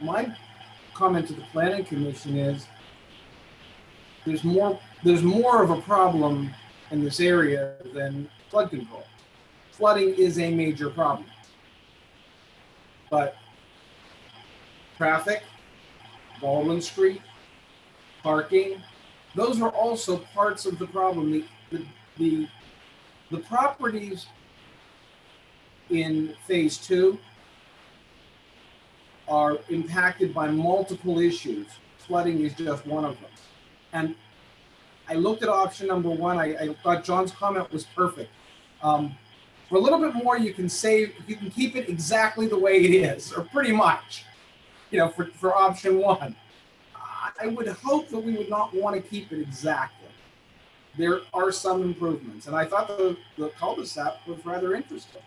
my comment to the planning commission is there's more, there's more of a problem in this area than flood control. Flooding is a major problem. But traffic, Baldwin Street, parking, those are also parts of the problem. The, the, the, the properties in phase two are impacted by multiple issues. Flooding is just one of them. And I looked at option number one. I, I thought John's comment was perfect. Um, for a little bit more, you can save, you can keep it exactly the way it is, or pretty much, you know, for, for option one. I- would hope that we would not want to keep it exactly. There are some improvements, and I thought the, the cul-de-sac was rather interesting.